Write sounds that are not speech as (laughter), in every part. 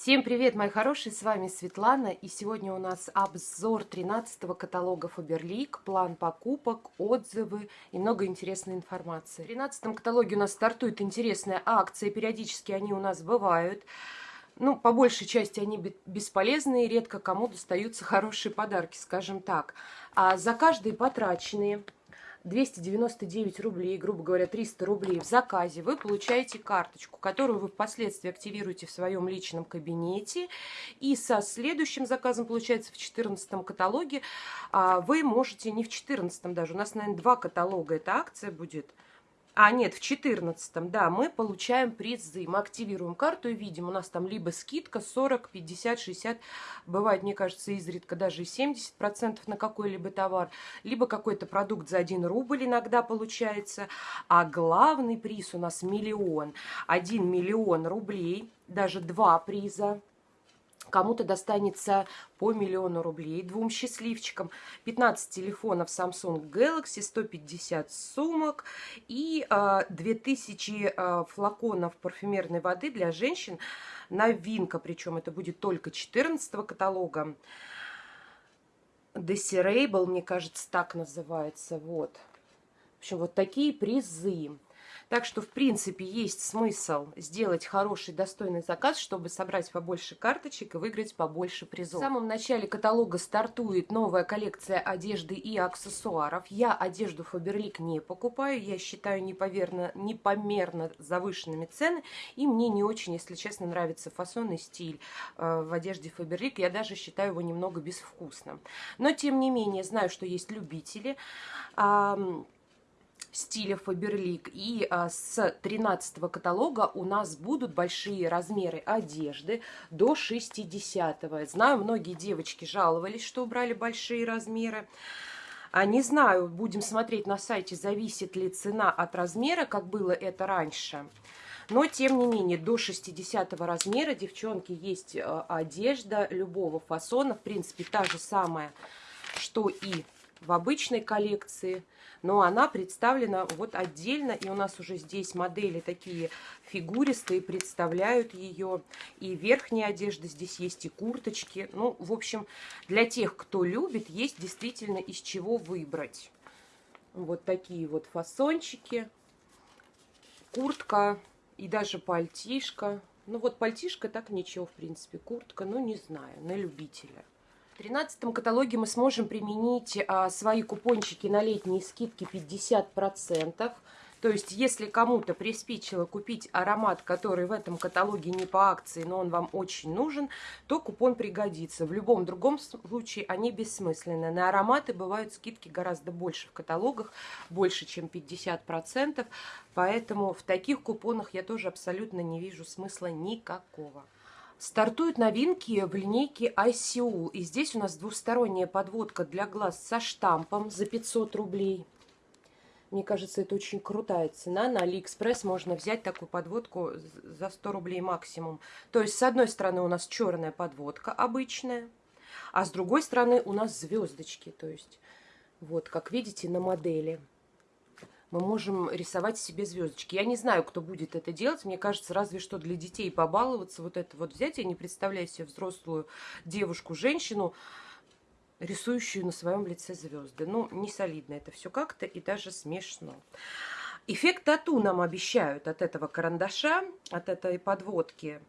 Всем привет, мои хорошие, с вами Светлана, и сегодня у нас обзор 13 каталога Faberlic, план покупок, отзывы и много интересной информации. В 13 каталоге у нас стартует интересная акция, периодически они у нас бывают. Ну, по большей части они бесполезные, редко кому достаются хорошие подарки, скажем так. А за каждые потраченные 299 рублей, грубо говоря, 300 рублей в заказе, вы получаете карточку, которую вы впоследствии активируете в своем личном кабинете. И со следующим заказом, получается, в 14 каталоге, а, вы можете, не в 14 даже, у нас, наверное, два каталога эта акция будет – а, нет, в 14 да, мы получаем призы. Мы активируем карту и видим, у нас там либо скидка 40, 50, 60, бывает, мне кажется, изредка даже и 70% на какой-либо товар, либо какой-то продукт за 1 рубль иногда получается. А главный приз у нас миллион. 1 миллион рублей, даже два приза Кому-то достанется по миллиону рублей двум счастливчикам. 15 телефонов Samsung Galaxy, 150 сумок и э, 2000 э, флаконов парфюмерной воды для женщин. Новинка, причем это будет только 14 каталога. Desirable, мне кажется, так называется. Вот. В общем, вот такие призы. Так что, в принципе, есть смысл сделать хороший, достойный заказ, чтобы собрать побольше карточек и выиграть побольше призов. В самом начале каталога стартует новая коллекция одежды и аксессуаров. Я одежду Фаберлик не покупаю, я считаю неповерно, непомерно завышенными цены, и мне не очень, если честно, нравится фасон и стиль э, в одежде Фаберлик. Я даже считаю его немного безвкусным. Но, тем не менее, знаю, что есть любители. Стиля Фаберлик. И а, с 13 каталога у нас будут большие размеры одежды до 60 -го. Знаю, многие девочки жаловались, что убрали большие размеры. А не знаю, будем смотреть на сайте, зависит ли цена от размера, как было это раньше. Но, тем не менее, до 60 размера, девчонки, есть а, одежда любого фасона. В принципе, та же самая, что и в обычной коллекции – но она представлена вот отдельно, и у нас уже здесь модели такие фигуристые, представляют ее, и верхняя одежда здесь есть, и курточки. Ну, в общем, для тех, кто любит, есть действительно из чего выбрать. Вот такие вот фасончики, куртка и даже пальтишка. Ну вот пальтишка так ничего, в принципе, куртка, ну не знаю, на любителя. 13 каталоге мы сможем применить а, свои купончики на летние скидки 50%. То есть, если кому-то приспичило купить аромат, который в этом каталоге не по акции, но он вам очень нужен, то купон пригодится. В любом другом случае они бессмысленны. На ароматы бывают скидки гораздо больше в каталогах, больше, чем 50%. Поэтому в таких купонах я тоже абсолютно не вижу смысла никакого. Стартуют новинки в линейке ICU. И здесь у нас двусторонняя подводка для глаз со штампом за 500 рублей. Мне кажется, это очень крутая цена. На Алиэкспресс можно взять такую подводку за 100 рублей максимум. То есть, с одной стороны, у нас черная подводка обычная, а с другой стороны у нас звездочки. То есть, вот, как видите, на модели мы можем рисовать себе звездочки. Я не знаю, кто будет это делать. Мне кажется, разве что для детей побаловаться, вот это вот взять. Я не представляю себе взрослую девушку, женщину, рисующую на своем лице звезды. Ну, не солидно это все как-то и даже смешно. Эффект тату нам обещают от этого карандаша, от этой подводки.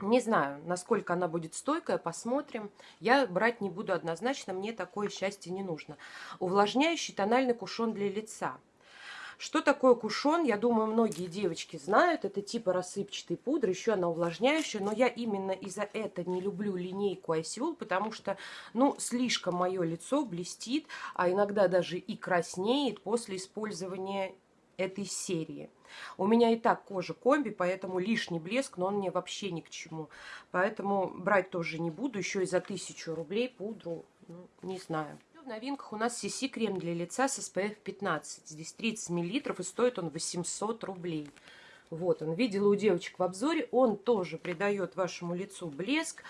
Не знаю, насколько она будет стойкая, посмотрим. Я брать не буду однозначно, мне такое счастье не нужно. Увлажняющий тональный кушон для лица. Что такое кушон? Я думаю, многие девочки знают. Это типа рассыпчатой пудры, еще она увлажняющая. Но я именно из-за этого не люблю линейку Айсиул, потому что, ну, слишком мое лицо блестит, а иногда даже и краснеет после использования этой серии. У меня и так кожа комби, поэтому лишний блеск, но он мне вообще ни к чему. Поэтому брать тоже не буду. Еще и за тысячу рублей пудру, ну, не знаю новинках у нас CC крем для лица с SPF 15. Здесь 30 мл и стоит он 800 рублей. Вот он, видела у девочек в обзоре, он тоже придает вашему лицу блеск.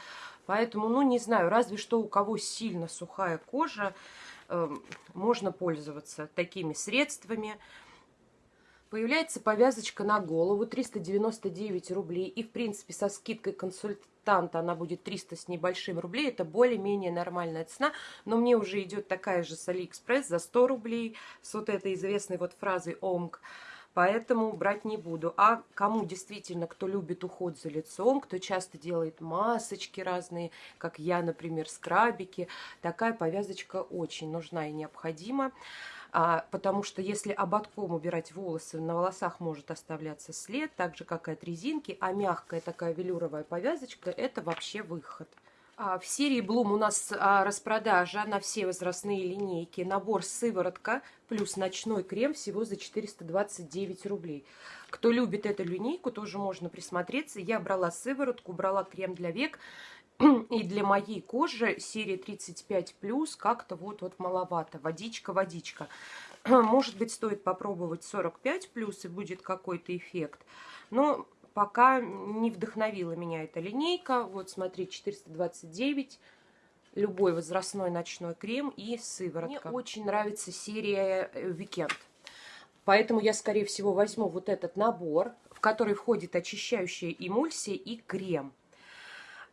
Поэтому, ну, не знаю, разве что у кого сильно сухая кожа, э, можно пользоваться такими средствами. Появляется повязочка на голову 399 рублей. И, в принципе, со скидкой консультанта она будет 300 с небольшим рублей. Это более-менее нормальная цена. Но мне уже идет такая же с Алиэкспресс за 100 рублей. С вот этой известной вот фразой «OMG» поэтому брать не буду. А кому действительно, кто любит уход за лицом, кто часто делает масочки разные, как я, например, скрабики, такая повязочка очень нужна и необходима. А, потому что если ободком убирать волосы, на волосах может оставляться след, так же, как и от резинки, а мягкая такая велюровая повязочка – это вообще выход. А, в серии Bloom у нас а, распродажа на все возрастные линейки. Набор сыворотка плюс ночной крем всего за 429 рублей. Кто любит эту линейку, тоже можно присмотреться. Я брала сыворотку, брала крем для век. (clears throat) И для моей кожи серия 35+, как-то вот, вот маловато. Водичка, водичка. (clears throat) Может быть, стоит попробовать 45+, и будет какой-то эффект. Но пока не вдохновила меня эта линейка. Вот, смотри, 429 любой возрастной ночной крем и сыворотка. Мне очень нравится серия Weekend. Поэтому я, скорее всего, возьму вот этот набор, в который входит очищающая эмульсия и крем.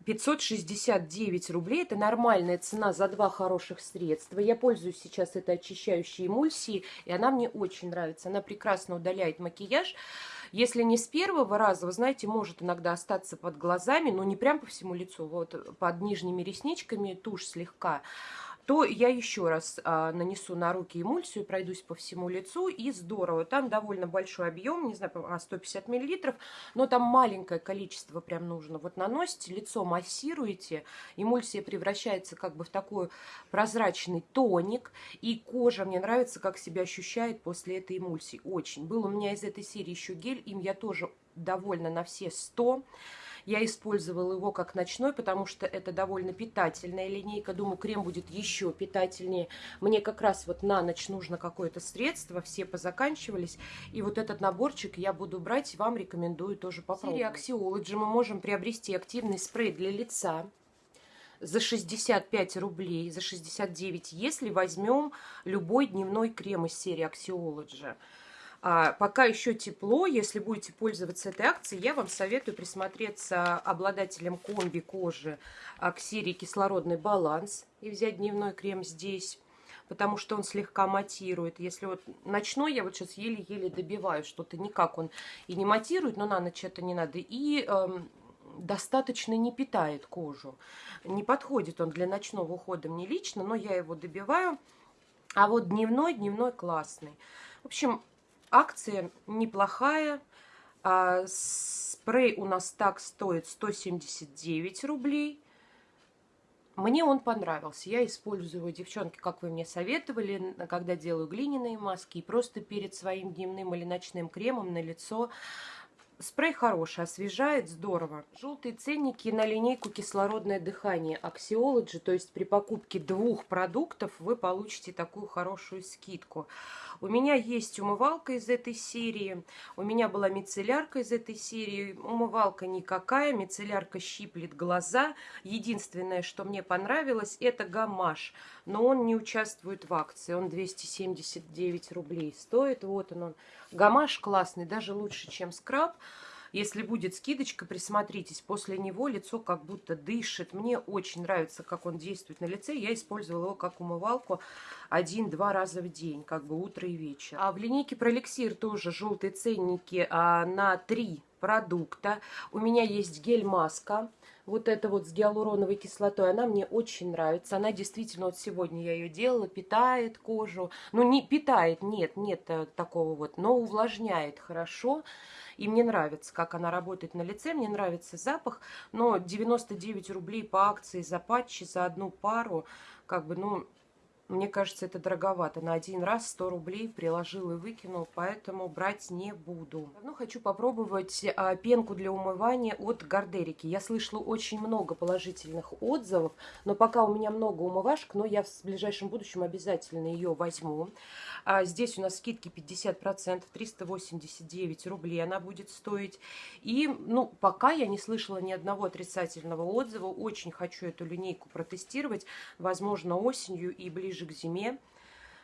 569 рублей. Это нормальная цена за два хороших средства. Я пользуюсь сейчас этой очищающей эмульсией, и она мне очень нравится. Она прекрасно удаляет макияж. Если не с первого раза, вы знаете, может иногда остаться под глазами, но не прям по всему лицу, вот под нижними ресничками тушь слегка то я еще раз а, нанесу на руки эмульсию, пройдусь по всему лицу, и здорово. Там довольно большой объем, не знаю, 150 миллилитров, но там маленькое количество прям нужно. Вот наносите, лицо массируете, эмульсия превращается как бы в такой прозрачный тоник, и кожа, мне нравится, как себя ощущает после этой эмульсии, очень. Был у меня из этой серии еще гель, им я тоже довольна на все 100 я использовала его как ночной, потому что это довольно питательная линейка. Думаю, крем будет еще питательнее. Мне как раз вот на ночь нужно какое-то средство, все позаканчивались. И вот этот наборчик я буду брать, вам рекомендую тоже попробовать. В серии Axiology мы можем приобрести активный спрей для лица за 65 рублей, за 69, если возьмем любой дневной крем из серии Axiology. А, пока еще тепло, если будете пользоваться этой акцией, я вам советую присмотреться обладателем комби кожи а, к серии «Кислородный баланс» и взять дневной крем здесь потому что он слегка матирует. Если вот ночной, я вот сейчас еле-еле добиваю что-то, никак он и не матирует, но на ночь это не надо. И эм, достаточно не питает кожу. Не подходит он для ночного ухода мне лично, но я его добиваю. А вот дневной, дневной классный. В общем, Акция неплохая. А, спрей у нас так стоит 179 рублей. Мне он понравился. Я использую девчонки, как вы мне советовали, когда делаю глиняные маски. И просто перед своим дневным или ночным кремом на лицо Спрей хороший, освежает, здорово. Желтые ценники на линейку кислородное дыхание Axiology, то есть при покупке двух продуктов вы получите такую хорошую скидку. У меня есть умывалка из этой серии, у меня была мицеллярка из этой серии. Умывалка никакая, мицеллярка щиплет глаза. Единственное, что мне понравилось, это гамаш, но он не участвует в акции, он 279 рублей стоит. Вот он, он. Гамаш классный, даже лучше, чем скраб. Если будет скидочка, присмотритесь. После него лицо как будто дышит. Мне очень нравится, как он действует на лице. Я использовала его как умывалку один-два раза в день, как бы утро и вечер. А в линейке Пролексир тоже желтые ценники а, на три продукта. У меня есть гель-маска вот эта вот с гиалуроновой кислотой, она мне очень нравится. Она действительно, вот сегодня я ее делала, питает кожу. Ну, не питает, нет, нет э, такого вот, но увлажняет хорошо. И мне нравится, как она работает на лице, мне нравится запах. Но 99 рублей по акции за патчи, за одну пару, как бы, ну, мне кажется, это дороговато. На один раз 100 рублей приложил и выкинул, поэтому брать не буду. Давно хочу попробовать а, пенку для умывания от Гардерики. Я слышала очень много положительных отзывов, но пока у меня много умывашек, но я в ближайшем будущем обязательно ее возьму. А, здесь у нас скидки 50%, 389 рублей она будет стоить. И, ну, пока я не слышала ни одного отрицательного отзыва. Очень хочу эту линейку протестировать, возможно, осенью и ближе ближе к зиме.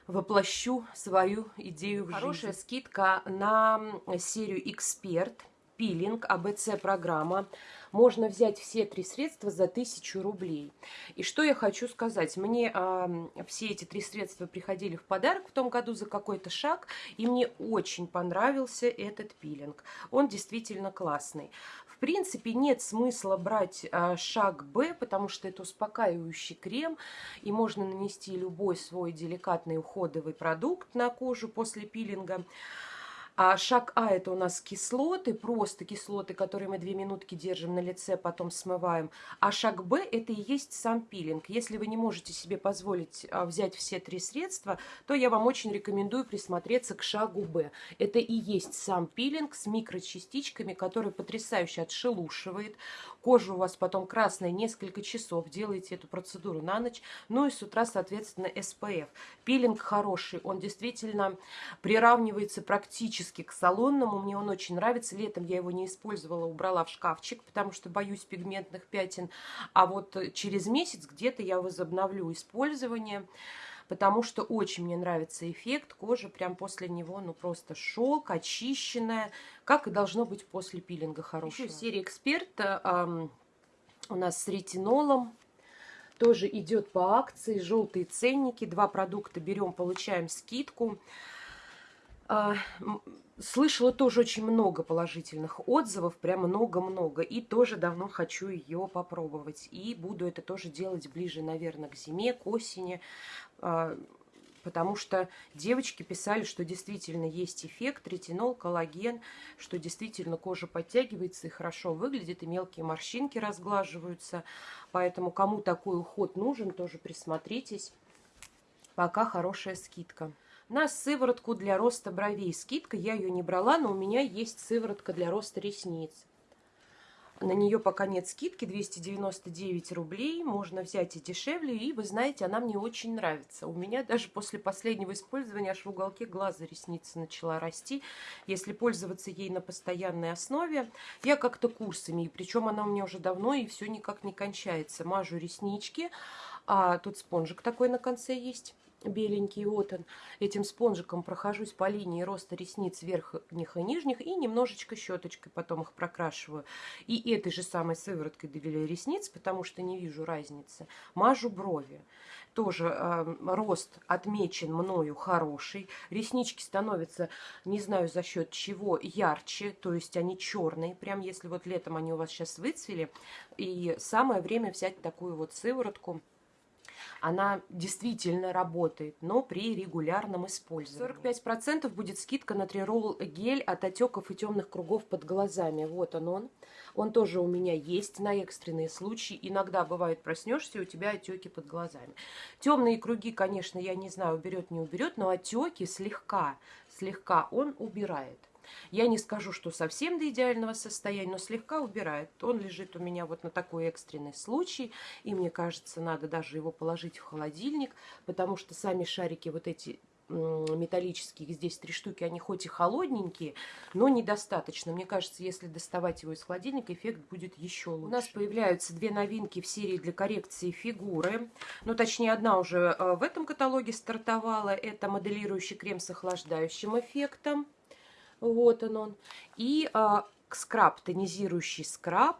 воплощу свою идею в Хорошая жизнь. скидка на серию «Эксперт», пилинг, АБЦ-программа можно взять все три средства за 1000 рублей. И что я хочу сказать. Мне э, все эти три средства приходили в подарок в том году за какой-то шаг, и мне очень понравился этот пилинг. Он действительно классный. Принципе, нет смысла брать э, шаг Б, потому что это успокаивающий крем, и можно нанести любой свой деликатный уходовый продукт на кожу после пилинга. А шаг А это у нас кислоты, просто кислоты, которые мы две минутки держим на лице, потом смываем. А шаг Б это и есть сам пилинг. Если вы не можете себе позволить а, взять все три средства, то я вам очень рекомендую присмотреться к шагу Б. Это и есть сам пилинг с микрочастичками, который потрясающе отшелушивает. Кожа у вас потом красная несколько часов. Делаете эту процедуру на ночь. Ну и с утра, соответственно, SPF. Пилинг хороший. Он действительно приравнивается практически к салонному. Мне он очень нравится. Летом я его не использовала, убрала в шкафчик, потому что боюсь пигментных пятен. А вот через месяц где-то я возобновлю использование потому что очень мне нравится эффект. Кожа прям после него, ну просто шелк, очищенная, как и должно быть после пилинга хорошего. Еще серия Эксперт эм, у нас с ретинолом. Тоже идет по акции, желтые ценники. Два продукта берем, получаем скидку. А, слышала тоже очень много положительных отзывов, прям много-много. И тоже давно хочу ее попробовать. И буду это тоже делать ближе, наверное, к зиме, к осени. А, потому что девочки писали, что действительно есть эффект, ретинол, коллаген, что действительно кожа подтягивается и хорошо выглядит, и мелкие морщинки разглаживаются. Поэтому кому такой уход нужен, тоже присмотритесь. Пока хорошая скидка на сыворотку для роста бровей. Скидка, я ее не брала, но у меня есть сыворотка для роста ресниц. На нее пока нет скидки, 299 рублей, можно взять и дешевле, и вы знаете, она мне очень нравится. У меня даже после последнего использования аж в уголке глаза ресница начала расти. Если пользоваться ей на постоянной основе, я как-то курсами, и причем она у меня уже давно, и все никак не кончается. Мажу реснички, а тут спонжик такой на конце есть беленький, вот он. Этим спонжиком прохожусь по линии роста ресниц верхних и нижних и немножечко щеточкой потом их прокрашиваю. И этой же самой сывороткой для ресниц, потому что не вижу разницы, мажу брови. Тоже э, рост отмечен мною хороший. Реснички становятся, не знаю за счет чего, ярче, то есть они черные. Прям если вот летом они у вас сейчас выцвели. И самое время взять такую вот сыворотку она действительно работает, но при регулярном использовании. 45% будет скидка на трирол гель от отеков и темных кругов под глазами. Вот он он. Он тоже у меня есть на экстренные случаи. Иногда бывает проснешься, и у тебя отеки под глазами. Темные круги, конечно, я не знаю, уберет, не уберет, но отеки слегка, слегка он убирает. Я не скажу, что совсем до идеального состояния, но слегка убирает. Он лежит у меня вот на такой экстренный случай, и мне кажется, надо даже его положить в холодильник, потому что сами шарики вот эти металлические, здесь три штуки, они хоть и холодненькие, но недостаточно. Мне кажется, если доставать его из холодильника, эффект будет еще лучше. У нас появляются две новинки в серии для коррекции фигуры. Ну, точнее, одна уже э, в этом каталоге стартовала. Это моделирующий крем с охлаждающим эффектом. Вот он он. И а, скраб, тонизирующий скраб.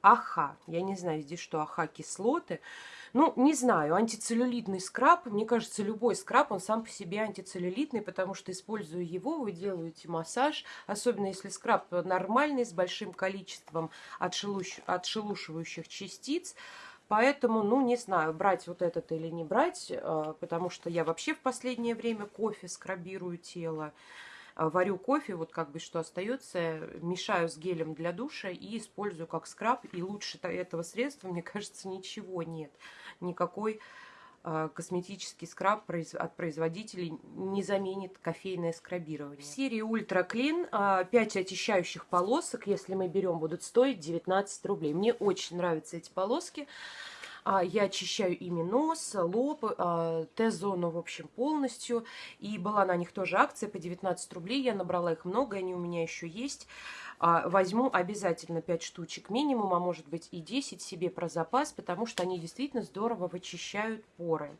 Аха. Я не знаю, здесь что, аха кислоты. Ну, не знаю, антицеллюлитный скраб. Мне кажется, любой скраб, он сам по себе антицеллюлитный, потому что, используя его, вы делаете массаж. Особенно, если скраб нормальный, с большим количеством отшелуш... отшелушивающих частиц. Поэтому, ну, не знаю, брать вот этот или не брать, а, потому что я вообще в последнее время кофе скрабирую тело. Э, варю кофе, вот как бы что остается, мешаю с гелем для душа и использую как скраб. И лучше этого средства, (laughs) мне кажется, ничего нет. Никакой э, косметический скраб от производителей не заменит кофейное скрабирование. В серии Ультра Clean 5 очищающих полосок, если мы берем, будут стоить 19 рублей. Мне очень нравятся эти полоски. А, я очищаю ими нос, лоб, а, Т-зону, в общем, полностью. И была на них тоже акция по 19 рублей. Я набрала их много, они у меня еще есть. А, возьму обязательно 5 штучек минимум, а может быть и 10 себе про запас, потому что они действительно здорово вычищают поры.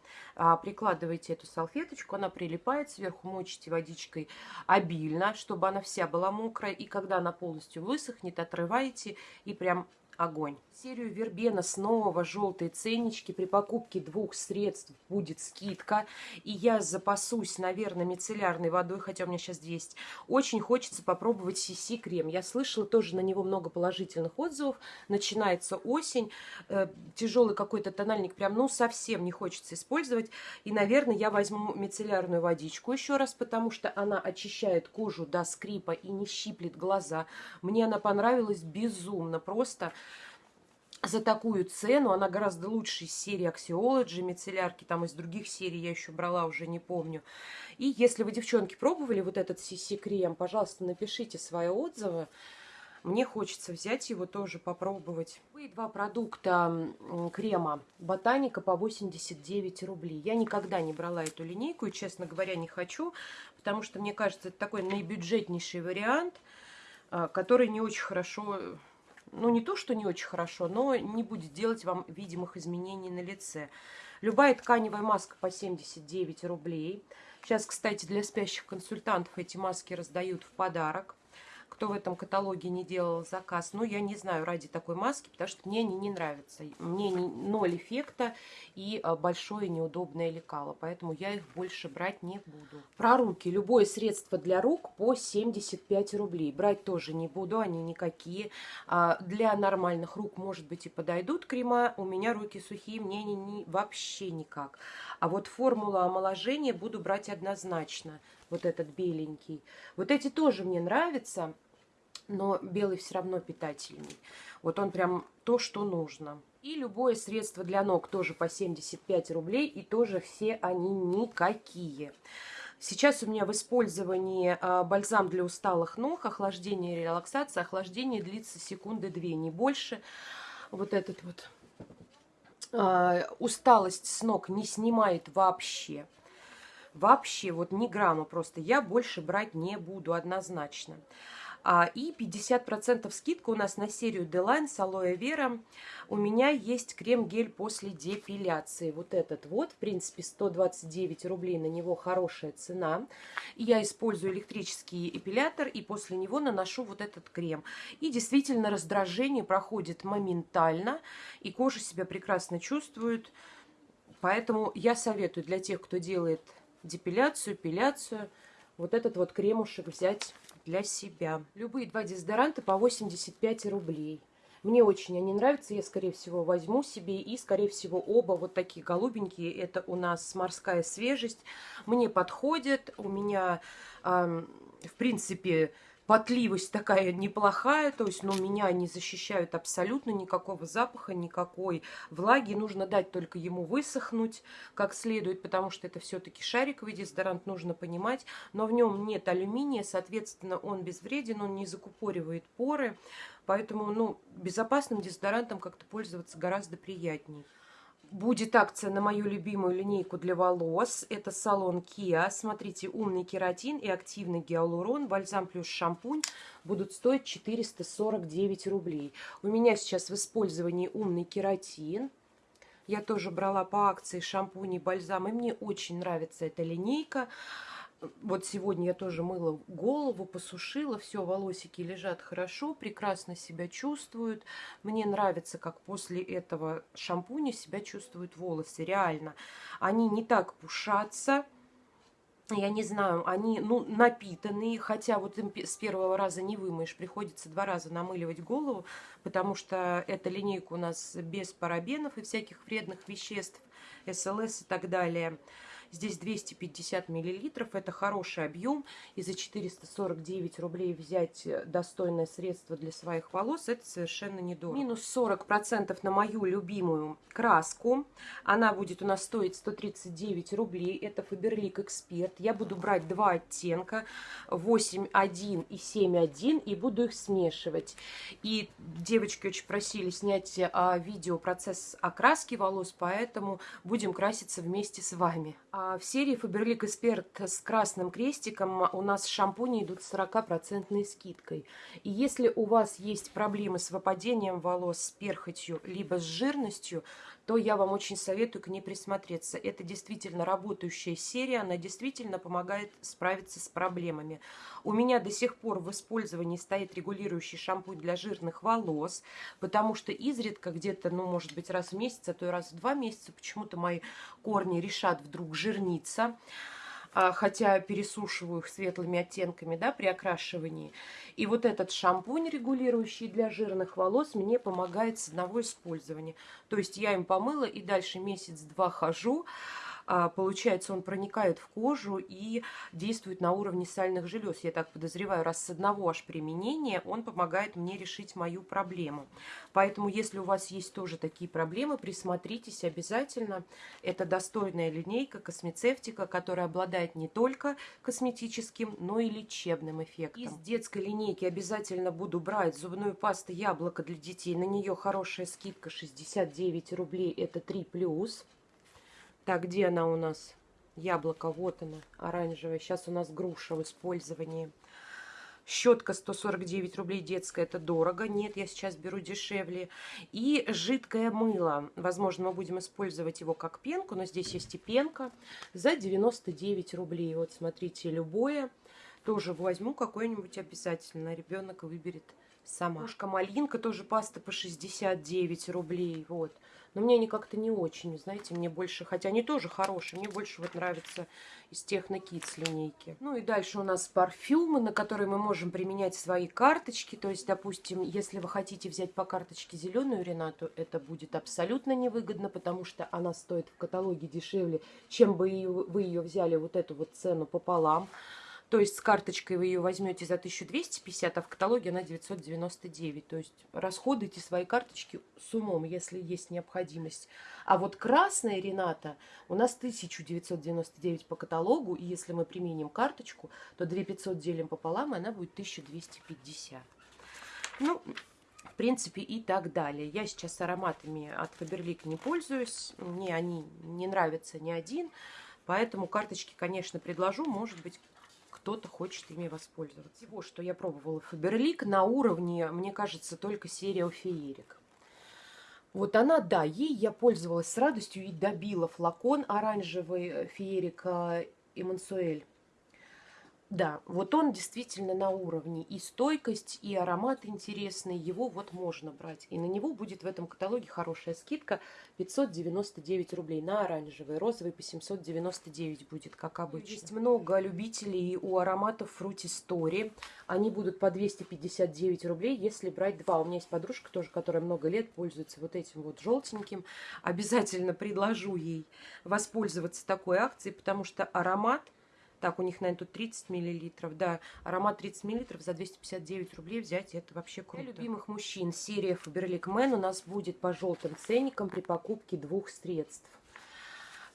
Прикладывайте эту салфеточку, она прилипает, сверху мочите водичкой обильно, чтобы она вся была мокрая. И когда она полностью высохнет, отрываете и прям огонь. Серию Вербена снова желтые ценнички. При покупке двух средств будет скидка. И я запасусь, наверное, мицеллярной водой, хотя у меня сейчас есть. Очень хочется попробовать CC крем. Я слышала тоже на него много положительных отзывов. Начинается осень. Э, тяжелый какой-то тональник прям, ну, совсем не хочется использовать. И, наверное, я возьму мицеллярную водичку еще раз, потому что она очищает кожу до скрипа и не щиплет глаза. Мне она понравилась безумно. Просто за такую цену. Она гораздо лучше из серии Axiology, мицеллярки, там из других серий я еще брала, уже не помню. И если вы, девчонки, пробовали вот этот CC-крем, пожалуйста, напишите свои отзывы. Мне хочется взять его тоже попробовать. И два продукта крема Ботаника по 89 рублей. Я никогда не брала эту линейку и, честно говоря, не хочу, потому что, мне кажется, это такой наибюджетнейший вариант, а, который не очень хорошо ну не то, что не очень хорошо, но не будет делать вам видимых изменений на лице. Любая тканевая маска по 79 рублей. Сейчас, кстати, для спящих консультантов эти маски раздают в подарок кто в этом каталоге не делал заказ. Ну, я не знаю, ради такой маски, потому что мне они не нравятся. Мне не, ноль эффекта и а, большое неудобное лекало, поэтому я их больше брать не буду. Про руки. Любое средство для рук по 75 рублей. Брать тоже не буду, они никакие. А, для нормальных рук, может быть, и подойдут крема. У меня руки сухие, мне они не, вообще никак. А вот формула омоложения буду брать однозначно. Вот этот беленький. Вот эти тоже мне нравятся но белый все равно питательный. Вот он прям то, что нужно. И любое средство для ног тоже по 75 рублей, и тоже все они никакие. Сейчас у меня в использовании а, бальзам для усталых ног, охлаждение и релаксация. Охлаждение длится секунды две, не больше. Вот этот вот а, усталость с ног не снимает вообще. Вообще, вот ни грамма просто. Я больше брать не буду однозначно. А, и 50% скидка у нас на серию Deline с алоэ вера. У меня есть крем-гель после депиляции. Вот этот вот, в принципе, 129 рублей на него хорошая цена. Я использую электрический эпилятор и после него наношу вот этот крем. И действительно раздражение проходит моментально, и кожа себя прекрасно чувствует. Поэтому я советую для тех, кто делает депиляцию, эпиляцию, вот этот вот кремушек взять для себя. Любые два дезодоранта по 85 рублей. Мне очень они нравятся, я, скорее всего, возьму себе. И, скорее всего, оба вот такие голубенькие. Это у нас морская свежесть. Мне подходят. У меня, э, в принципе, потливость такая неплохая, то есть, ну, меня не защищают абсолютно никакого запаха, никакой влаги. Нужно дать только ему высохнуть как следует, потому что это все-таки шариковый дезодорант, нужно понимать. Но в нем нет алюминия, соответственно, он безвреден, он не закупоривает поры. Поэтому, ну, безопасным дезодорантом как-то пользоваться гораздо приятнее будет акция на мою любимую линейку для волос. Это салон Kia. Смотрите, умный кератин и активный гиалурон, бальзам плюс шампунь будут стоить 449 рублей. У меня сейчас в использовании умный кератин. Я тоже брала по акции шампунь и бальзам, и мне очень нравится эта линейка. Вот сегодня я тоже мыла голову, посушила, все, волосики лежат хорошо, прекрасно себя чувствуют. Мне нравится, как после этого шампуня себя чувствуют волосы, реально. Они не так пушатся, я не знаю, они, ну, напитанные, хотя вот им с первого раза не вымоешь, приходится два раза намыливать голову, потому что эта линейка у нас без парабенов и всяких вредных веществ, СЛС и так далее. Здесь 250 миллилитров. Это хороший объем. И за 449 рублей взять достойное средство для своих волос, это совершенно недорого. Минус 40% на мою любимую краску. Она будет у нас стоить 139 рублей. Это Faberlic Expert. Я буду брать два оттенка. 8.1 и 7.1. И буду их смешивать. И девочки очень просили снять а, видео процесс окраски волос, поэтому будем краситься вместе с вами. А в серии Faberlic Expert с красным крестиком у нас шампуни идут с 40% скидкой. И если у вас есть проблемы с выпадением волос, с перхотью, либо с жирностью, то я вам очень советую к ней присмотреться. Это действительно работающая серия, она действительно помогает справиться с проблемами. У меня до сих пор в использовании стоит регулирующий шампунь для жирных волос, потому что изредка где-то, ну, может быть, раз в месяц, а то и раз в два месяца почему-то мои корни решат вдруг жирниться. А, хотя пересушиваю их светлыми оттенками да, при окрашивании. И вот этот шампунь, регулирующий для жирных волос, мне помогает с одного использования. То есть я им помыла и дальше месяц-два хожу, получается, он проникает в кожу и действует на уровне сальных желез. Я так подозреваю, раз с одного аж применения он помогает мне решить мою проблему. Поэтому, если у вас есть тоже такие проблемы, присмотритесь обязательно. Это достойная линейка космецевтика, которая обладает не только косметическим, но и лечебным эффектом. Из детской линейки обязательно буду брать зубную пасту яблоко для детей. На нее хорошая скидка 69 рублей, это 3+. Так, где она у нас? Яблоко, вот она, оранжевая. Сейчас у нас груша в использовании. Щетка 149 рублей детская, это дорого. Нет, я сейчас беру дешевле. И жидкое мыло. Возможно, мы будем использовать его как пенку, но здесь есть и пенка за 99 рублей. Вот, смотрите, любое. Тоже возьму какой-нибудь обязательно. Ребенок выберет сама. Кошка малинка, тоже паста по 69 рублей. Вот. Но мне они как-то не очень, знаете, мне больше, хотя они тоже хорошие, мне больше вот нравятся из Техно Kids линейки. Ну и дальше у нас парфюмы, на которые мы можем применять свои карточки. То есть, допустим, если вы хотите взять по карточке зеленую Ренату, это будет абсолютно невыгодно, потому что она стоит в каталоге дешевле, чем бы вы ее взяли вот эту вот цену пополам. То есть с карточкой вы ее возьмете за 1250, а в каталоге она 999. То есть расходуйте свои карточки с умом, если есть необходимость. А вот красная Рената у нас 1999 по каталогу, и если мы применим карточку, то 2500 делим пополам, и она будет 1250. Ну, в принципе, и так далее. Я сейчас ароматами от Faberlic не пользуюсь, мне они не нравятся ни один, поэтому карточки, конечно, предложу, может быть, кто-то хочет ими воспользоваться. Всего, что я пробовала Фаберлик, на уровне, мне кажется, только серия Феерик. Вот она, да, ей я пользовалась с радостью и добила флакон оранжевый э, Феерика Эмансуэль. Да, вот он действительно на уровне. И стойкость, и аромат интересный. Его вот можно брать. И на него будет в этом каталоге хорошая скидка. 599 рублей на оранжевый. Розовый по 799 будет, как обычно. Есть много любителей у ароматов Fruity Story. Они будут по 259 рублей, если брать два. У меня есть подружка тоже, которая много лет пользуется вот этим вот желтеньким. Обязательно предложу ей воспользоваться такой акцией, потому что аромат так, у них, наверное, тут 30 миллилитров. Да, аромат 30 миллилитров за 259 рублей взять, это вообще круто. Для любимых мужчин серия Faberlic Man у нас будет по желтым ценникам при покупке двух средств.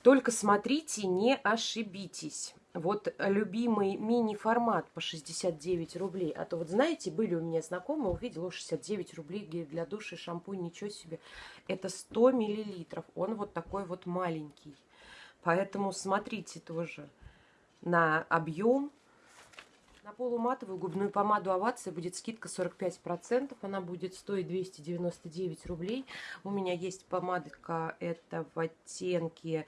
Только смотрите, не ошибитесь. Вот любимый мини-формат по 69 рублей. А то вот знаете, были у меня знакомые, увидела 69 рублей гель для души, шампунь, ничего себе. Это 100 миллилитров. Он вот такой вот маленький. Поэтому смотрите тоже на объем. На полуматовую губную помаду Овация будет скидка 45%. Она будет стоить 299 рублей. У меня есть помадка, это в оттенке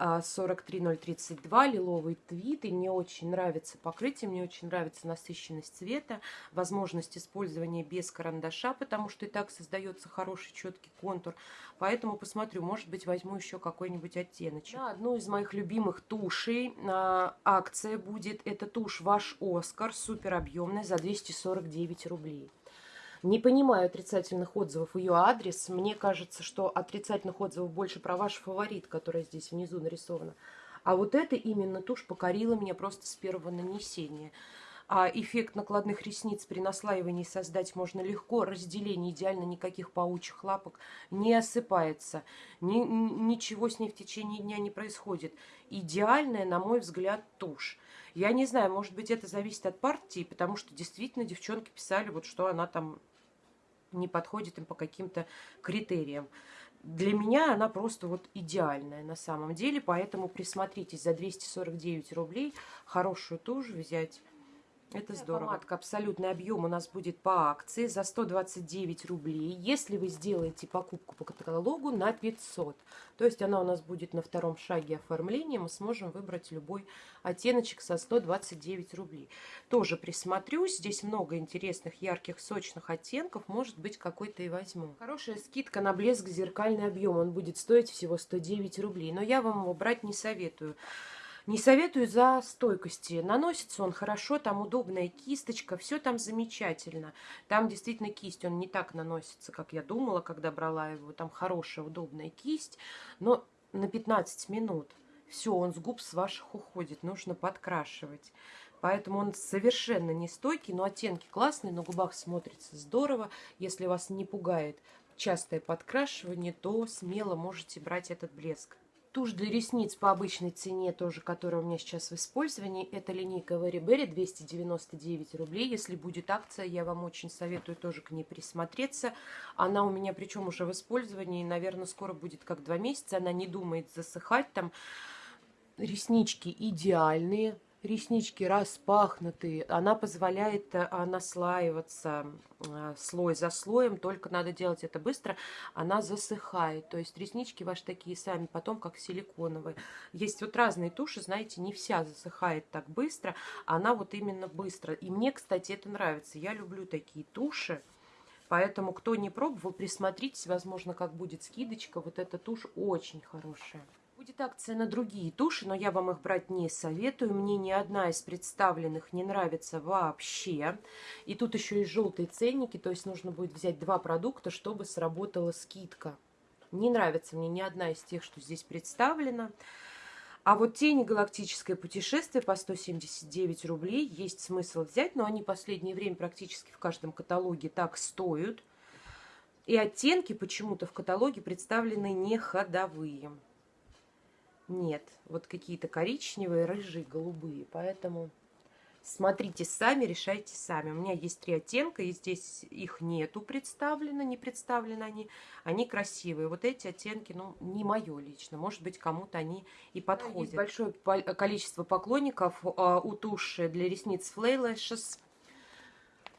43032, лиловый твит. И мне очень нравится покрытие, мне очень нравится насыщенность цвета, возможность использования без карандаша, потому что и так создается хороший четкий контур. Поэтому посмотрю, может быть, возьму еще какой-нибудь оттеночек. Да, одну из моих любимых тушей а, акция будет. Это тушь Ваш Оскар, супер объемная, за 249 рублей. Не понимаю отрицательных отзывов ее адрес. Мне кажется, что отрицательных отзывов больше про ваш фаворит, который здесь внизу нарисовано. А вот эта именно тушь покорила меня просто с первого нанесения. А эффект накладных ресниц при наслаивании создать можно легко. Разделение идеально, никаких паучьих лапок. Не осыпается. Ни, ничего с ней в течение дня не происходит. Идеальная, на мой взгляд, тушь. Я не знаю, может быть, это зависит от партии, потому что действительно девчонки писали, вот что она там не подходит им по каким-то критериям. Для меня она просто вот идеальная на самом деле, поэтому присмотритесь за 249 рублей хорошую тушь взять это здорово. Помадка абсолютный объем у нас будет по акции за 129 рублей. Если вы сделаете покупку по каталогу на 500, то есть она у нас будет на втором шаге оформления, мы сможем выбрать любой оттеночек со 129 рублей. Тоже присмотрюсь, здесь много интересных, ярких, сочных оттенков, может быть какой-то и возьму. Хорошая скидка на блеск зеркальный объем, он будет стоить всего 109 рублей, но я вам его брать не советую. Не советую за стойкости. Наносится он хорошо, там удобная кисточка, все там замечательно. Там действительно кисть, он не так наносится, как я думала, когда брала его. Там хорошая, удобная кисть, но на 15 минут. Все, он с губ с ваших уходит, нужно подкрашивать. Поэтому он совершенно не стойкий, но оттенки классные, на губах смотрится здорово. Если вас не пугает частое подкрашивание, то смело можете брать этот блеск. Тушь для ресниц по обычной цене, тоже, которая у меня сейчас в использовании, это линейка Very Berry, 299 рублей. Если будет акция, я вам очень советую тоже к ней присмотреться. Она у меня, причем уже в использовании, наверное, скоро будет как два месяца. Она не думает засыхать там. Реснички идеальные, реснички распахнутые. Она позволяет а, наслаиваться а, слой за слоем, только надо делать это быстро. Она засыхает, то есть реснички ваши такие сами, потом как силиконовые. Есть вот разные туши, знаете, не вся засыхает так быстро, она вот именно быстро. И мне, кстати, это нравится. Я люблю такие туши. Поэтому, кто не пробовал, присмотритесь, возможно, как будет скидочка. Вот эта тушь очень хорошая. Будет акция на другие туши, но я вам их брать не советую. Мне ни одна из представленных не нравится вообще. И тут еще есть желтые ценники, то есть нужно будет взять два продукта, чтобы сработала скидка. Не нравится мне ни одна из тех, что здесь представлена. А вот тени галактическое путешествие по 179 рублей есть смысл взять, но они последнее время практически в каждом каталоге так стоят. И оттенки почему-то в каталоге представлены не ходовые. Нет, вот какие-то коричневые, рыжие, голубые. Поэтому смотрите сами, решайте сами. У меня есть три оттенка, и здесь их нету представлено, не представлены они. Они красивые. Вот эти оттенки, ну, не мое лично. Может быть, кому-то они и подходят. Есть большое количество поклонников а, у туши для ресниц Flay Lashes.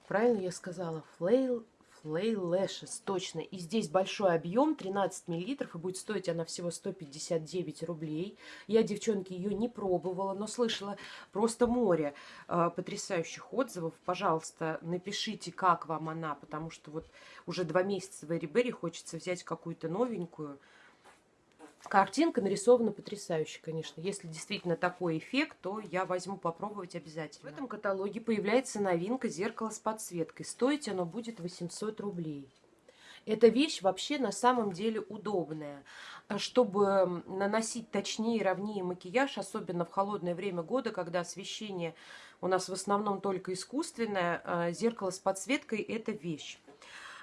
Правильно я сказала? Flay Flay Lashes, точно. И здесь большой объем, 13 миллилитров, и будет стоить она всего 159 рублей. Я, девчонки, ее не пробовала, но слышала просто море э, потрясающих отзывов. Пожалуйста, напишите, как вам она, потому что вот уже два месяца в Эри хочется взять какую-то новенькую. Картинка нарисована потрясающе, конечно. Если действительно такой эффект, то я возьму попробовать обязательно. В этом каталоге появляется новинка зеркало с подсветкой. Стоить оно будет 800 рублей. Эта вещь вообще на самом деле удобная. Чтобы наносить точнее и ровнее макияж, особенно в холодное время года, когда освещение у нас в основном только искусственное, а зеркало с подсветкой – это вещь.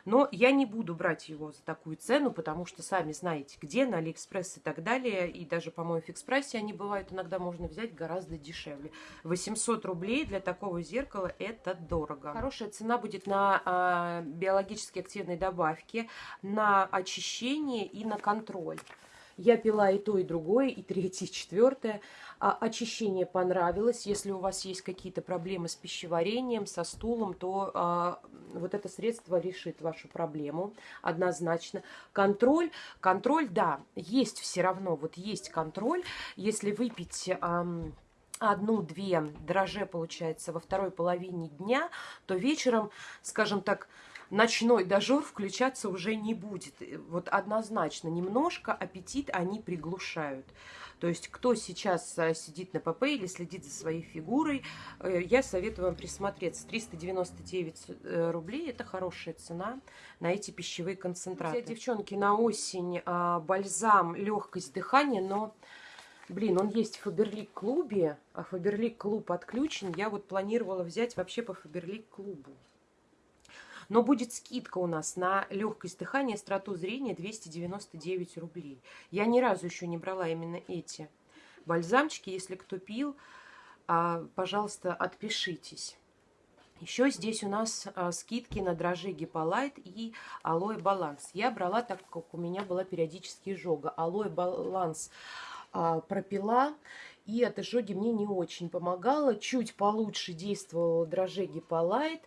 Но я не буду брать его за такую цену, потому что сами знаете, где, на Алиэкспресс и так далее. И даже, по-моему, в Экспрессе они бывают, иногда можно взять гораздо дешевле. 800 рублей для такого зеркала это дорого. Хорошая цена будет на а, биологически активные добавки, на очищение и на контроль. Я пила и то, и другое, и третье, и четвертое. А очищение понравилось. Если у вас есть какие-то проблемы с пищеварением, со стулом, то а, вот это средство решит вашу проблему однозначно. Контроль, контроль, да, есть все равно, вот есть контроль. Если выпить... А, одну-две дрожжи, получается, во второй половине дня, то вечером, скажем так, ночной дожор включаться уже не будет. Вот однозначно, немножко аппетит они приглушают. То есть, кто сейчас э, сидит на ПП или следит за своей фигурой, э, я советую вам присмотреться. 399 э, рублей – это хорошая цена на эти пищевые концентраты. Друзья, девчонки, на осень а, бальзам, легкость дыхания, но Блин, он есть в Фаберлик клубе, а Фаберлик клуб отключен. Я вот планировала взять вообще по Фаберлик клубу. Но будет скидка у нас на легкость дыхания, страту зрения 299 рублей. Я ни разу еще не брала именно эти бальзамчики. Если кто пил, а, пожалуйста, отпишитесь. Еще здесь у нас а, скидки на дрожжи Гиполайт и Алоэ Баланс. Я брала, так как у меня была периодически изжога. Алоэ Баланс а, пропила, и от изжоги мне не очень помогало. Чуть получше действовала дрожжи Гиполайт.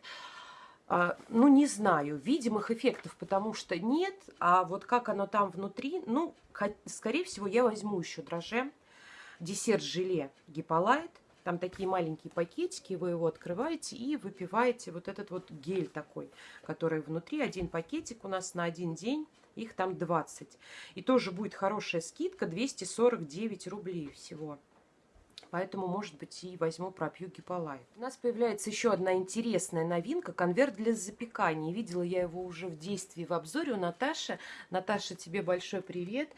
А, ну, не знаю, видимых эффектов, потому что нет. А вот как оно там внутри, ну, скорее всего, я возьму еще дрожжи. Десерт-желе Гиполайт там такие маленькие пакетики, вы его открываете и выпиваете вот этот вот гель такой, который внутри. Один пакетик у нас на один день, их там 20. И тоже будет хорошая скидка, 249 рублей всего. Поэтому, может быть, и возьму пропью гиполайт. У нас появляется еще одна интересная новинка. Конверт для запекания. Видела я его уже в действии в обзоре у Наташи. Наташа, тебе большой привет. Привет.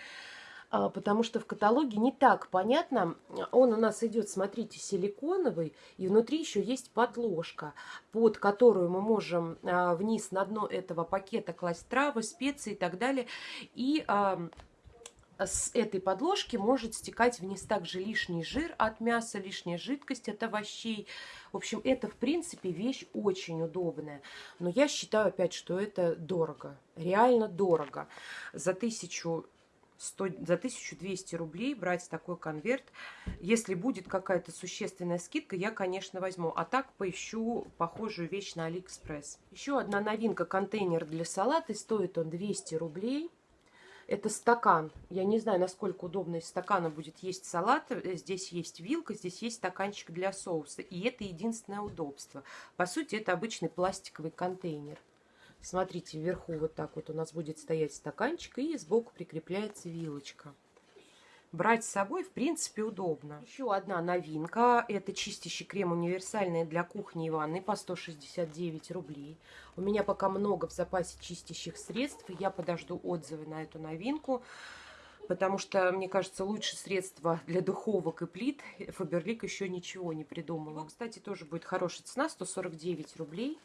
А, потому что в каталоге не так понятно. Он у нас идет, смотрите, силиконовый, и внутри еще есть подложка, под которую мы можем а, вниз на дно этого пакета класть травы, специи и так далее. И а, с этой подложки может стекать вниз также лишний жир от мяса, лишняя жидкость от овощей. В общем, это, в принципе, вещь очень удобная. Но я считаю, опять, что это дорого. Реально дорого. За тысячу 100, за 1200 рублей брать такой конверт. Если будет какая-то существенная скидка, я, конечно, возьму. А так поищу похожую вещь на Алиэкспресс. Еще одна новинка, контейнер для салата. Стоит он 200 рублей. Это стакан. Я не знаю, насколько удобно из стакана будет есть салат. Здесь есть вилка, здесь есть стаканчик для соуса. И это единственное удобство. По сути, это обычный пластиковый контейнер. Смотрите, вверху вот так вот у нас будет стоять стаканчик, и сбоку прикрепляется вилочка. Брать с собой, в принципе, удобно. Еще одна новинка. Это чистящий крем универсальный для кухни и ванны по 169 рублей. У меня пока много в запасе чистящих средств. Я подожду отзывы на эту новинку. Потому что, мне кажется, лучше средства для духовок и плит Фаберлик еще ничего не придумала. Кстати, тоже будет хорошая цена, 149 рублей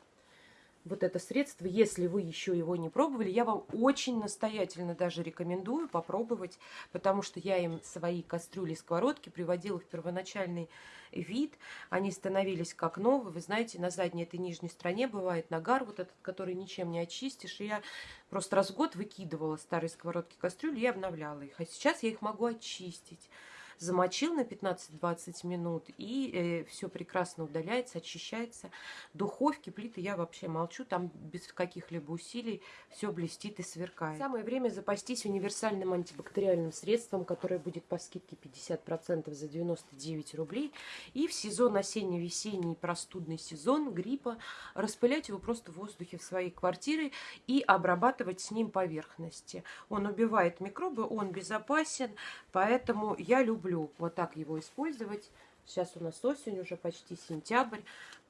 вот это средство, если вы еще его не пробовали, я вам очень настоятельно даже рекомендую попробовать, потому что я им свои кастрюли, сковородки приводила в первоначальный вид, они становились как новые, вы знаете, на задней этой нижней стороне бывает нагар вот этот, который ничем не очистишь, и я просто раз в год выкидывала старые сковородки, кастрюли и обновляла их, а сейчас я их могу очистить замочил на 15-20 минут, и э, все прекрасно удаляется, очищается. Духовки, плиты я вообще молчу, там без каких-либо усилий все блестит и сверкает. Самое время запастись универсальным антибактериальным средством, которое будет по скидке 50% за 99 рублей. И в сезон осенне-весенний простудный сезон гриппа распылять его просто в воздухе в своей квартире и обрабатывать с ним поверхности. Он убивает микробы, он безопасен, поэтому я люблю люблю вот так его использовать. Сейчас у нас осень, уже почти сентябрь,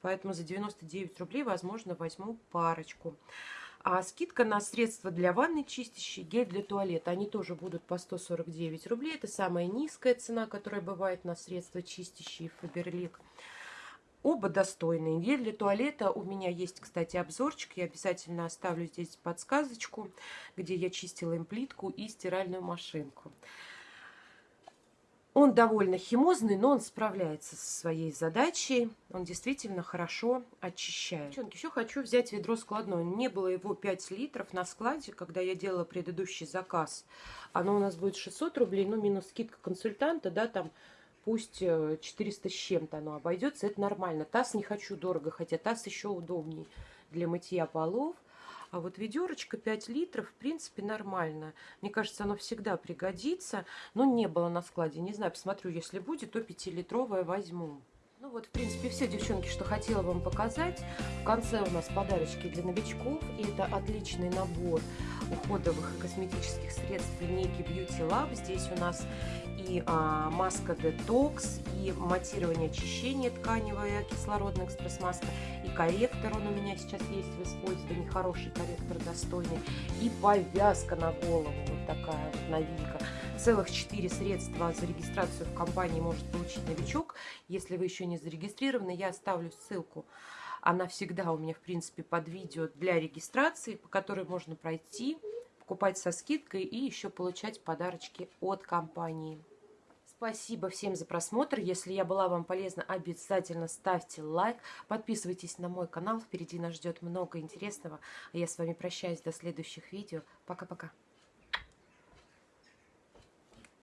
поэтому за 99 рублей, возможно, возьму парочку. А скидка на средства для ванны чистящие, гель для туалета, они тоже будут по 149 рублей. Это самая низкая цена, которая бывает на средства чистящие Фаберлик. Оба достойные. Гель для туалета у меня есть, кстати, обзорчик. Я обязательно оставлю здесь подсказочку, где я чистила им плитку и стиральную машинку. Он довольно химозный, но он справляется со своей задачей. Он действительно хорошо очищает. Девчонки, еще хочу взять ведро складное. Не было его 5 литров на складе, когда я делала предыдущий заказ. Оно у нас будет 600 рублей, ну, минус скидка консультанта, да, там пусть 400 э, с чем-то оно обойдется. Это нормально. Таз не хочу дорого, хотя таз еще удобней для мытья полов. А вот ведерочка 5 литров, в принципе, нормально. Мне кажется, оно всегда пригодится. Но не было на складе. Не знаю, посмотрю, если будет, то 5-литровое возьму. Ну вот, в принципе, все, девчонки, что хотела вам показать. В конце у нас подарочки для новичков. И это отличный набор уходовых и косметических средств линейки Beauty Lab. Здесь у нас и а, маска детокс, и матирование очищения тканевая, кислородная экспресс-маска, и корректор он у меня сейчас есть в использовании, хороший корректор, достойный, и повязка на голову, вот такая вот новинка. Целых 4 средства за регистрацию в компании может получить новичок. Если вы еще не зарегистрированы, я оставлю ссылку она всегда у меня, в принципе, под видео для регистрации, по которой можно пройти, покупать со скидкой и еще получать подарочки от компании. Спасибо всем за просмотр. Если я была вам полезна, обязательно ставьте лайк. Подписывайтесь на мой канал. Впереди нас ждет много интересного. А я с вами прощаюсь до следующих видео. Пока-пока.